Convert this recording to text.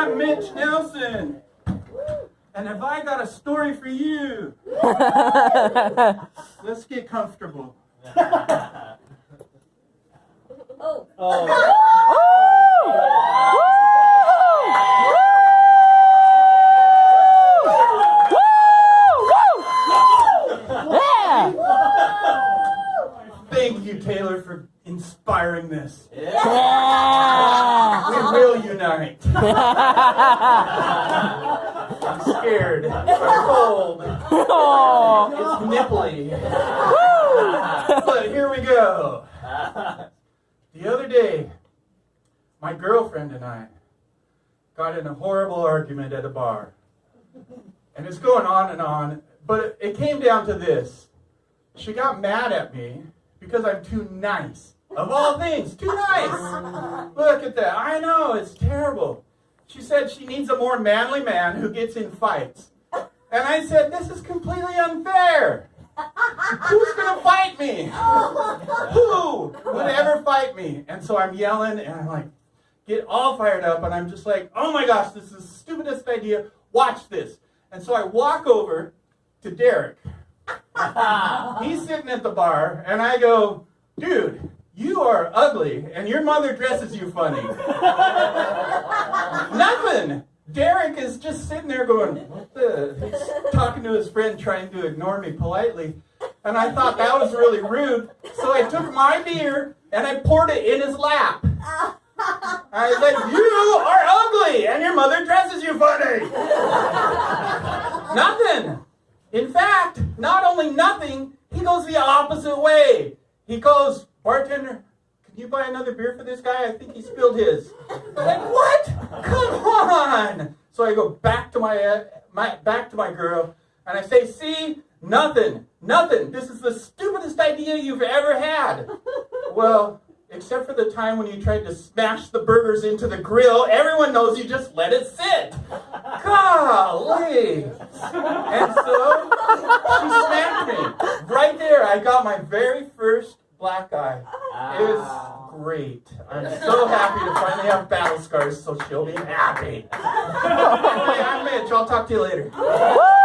I'm Mitch Nelson. And have I got a story for you? Let's get comfortable. Oh. Yeah! Thank you, Taylor, for inspiring this. Yeah! We will unite. I'm scared. I'm cold. Oh. It's nipply. but here we go. The other day, my girlfriend and I got in a horrible argument at a bar. And it's going on and on, but it came down to this. She got mad at me because I'm too nice. Of all things, too nice. Look at that. I know, it's terrible. She said she needs a more manly man who gets in fights. And I said, this is completely unfair. Who's gonna fight me? Who would ever fight me? And so I'm yelling and I'm like, get all fired up, and I'm just like, oh my gosh, this is the stupidest idea. Watch this. And so I walk over to Derek. He's sitting at the bar, and I go, dude, you are ugly, and your mother dresses you funny. Nothing. Derek is just sitting there going, what the? He's talking to his friend, trying to ignore me politely. And I thought that was really rude. So I took my beer and I poured it in his lap. I said, You are ugly and your mother dresses you funny. nothing. In fact, not only nothing, he goes the opposite way. He goes, Bartender, can you buy another beer for this guy? I think he spilled his. I'm like, what? Come on. So I go back to my, uh, my back to my girl and I say, see, nothing, nothing. This is the stupidest idea you've ever had. Well, except for the time when you tried to smash the burgers into the grill, everyone knows you just let it sit. Golly. And so she smacked me. Right there, I got my very first black eye. It was ah. great. I'm so happy to finally have battle scars, so she'll be happy. Anyway, I'm Mitch. I'll talk to you later. Woo!